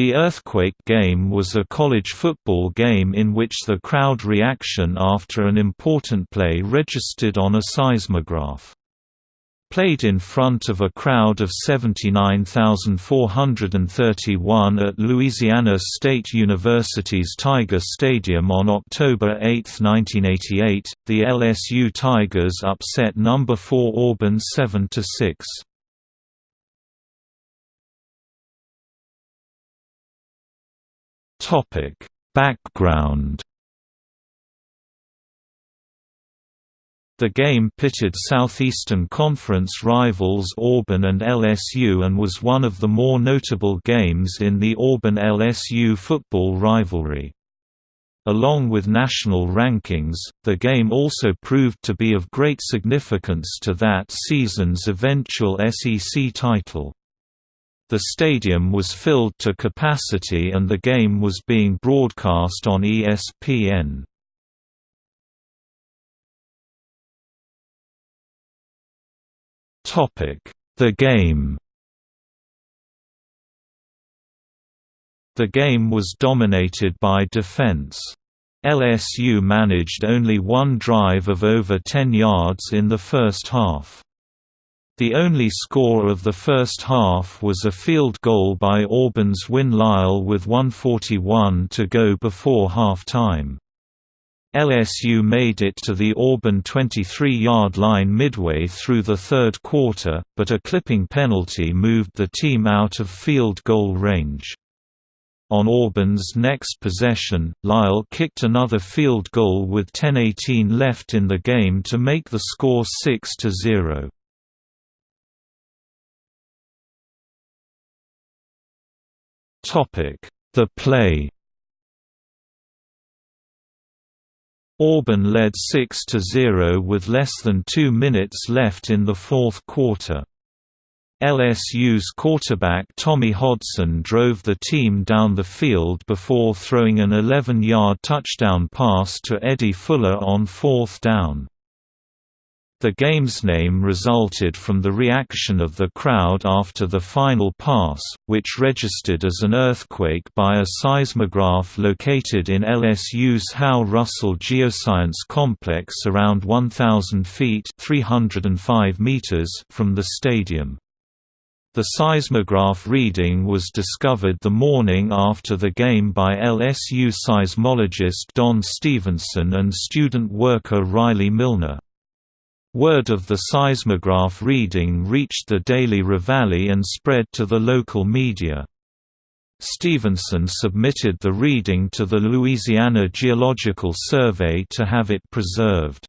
The Earthquake game was a college football game in which the crowd reaction after an important play registered on a seismograph. Played in front of a crowd of 79,431 at Louisiana State University's Tiger Stadium on October 8, 1988, the LSU Tigers upset number 4 Auburn 7–6. Topic: Background The game pitted Southeastern Conference rivals Auburn and LSU and was one of the more notable games in the Auburn-LSU football rivalry. Along with national rankings, the game also proved to be of great significance to that season's eventual SEC title. The stadium was filled to capacity and the game was being broadcast on ESPN. The game The game was dominated by defense. LSU managed only one drive of over 10 yards in the first half. The only score of the first half was a field goal by Auburn's Win Lyle with 141 to go before half-time. LSU made it to the Auburn 23-yard line midway through the third quarter, but a clipping penalty moved the team out of field goal range. On Auburn's next possession, Lyle kicked another field goal with 10:18 left in the game to make the score 6–0. The play Auburn led 6–0 with less than two minutes left in the fourth quarter. LSU's quarterback Tommy Hodson drove the team down the field before throwing an 11-yard touchdown pass to Eddie Fuller on fourth down. The game's name resulted from the reaction of the crowd after the final pass, which registered as an earthquake by a seismograph located in LSU's Howe-Russell Geoscience Complex around 1,000 feet 305 meters from the stadium. The seismograph reading was discovered the morning after the game by LSU seismologist Don Stevenson and student worker Riley Milner. Word of the seismograph reading reached the Daily Reveille and spread to the local media. Stevenson submitted the reading to the Louisiana Geological Survey to have it preserved.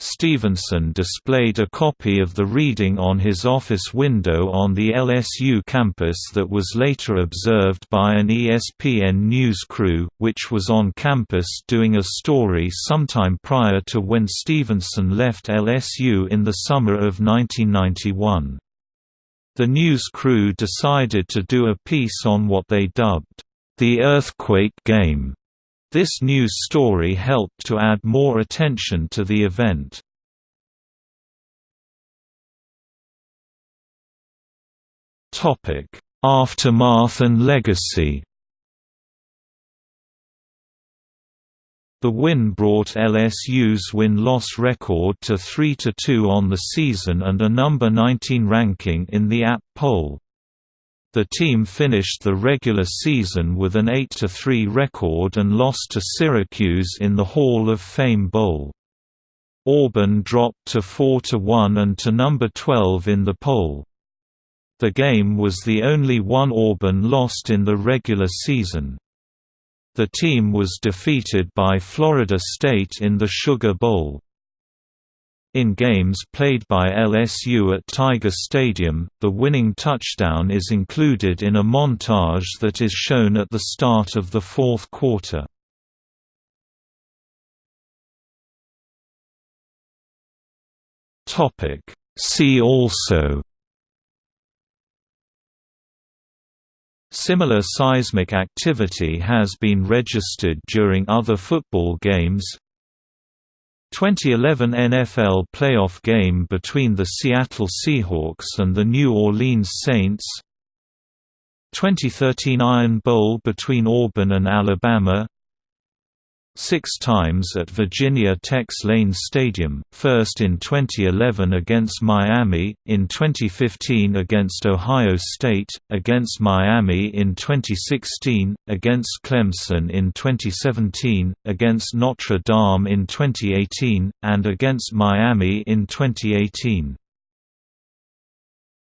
Stevenson displayed a copy of the reading on his office window on the LSU campus that was later observed by an ESPN news crew, which was on campus doing a story sometime prior to when Stevenson left LSU in the summer of 1991. The news crew decided to do a piece on what they dubbed, "...the earthquake game." This news story helped to add more attention to the event. Aftermath and legacy The win brought LSU's win-loss record to 3–2 on the season and a number 19 ranking in the AP poll. The team finished the regular season with an 8–3 record and lost to Syracuse in the Hall of Fame Bowl. Auburn dropped to 4–1 and to number 12 in the poll. The game was the only one Auburn lost in the regular season. The team was defeated by Florida State in the Sugar Bowl. In games played by LSU at Tiger Stadium, the winning touchdown is included in a montage that is shown at the start of the fourth quarter. See also Similar seismic activity has been registered during other football games 2011 NFL playoff game between the Seattle Seahawks and the New Orleans Saints. 2013 Iron Bowl between Auburn and Alabama six times at Virginia Tech's Lane Stadium, first in 2011 against Miami, in 2015 against Ohio State, against Miami in 2016, against Clemson in 2017, against Notre Dame in 2018, and against Miami in 2018.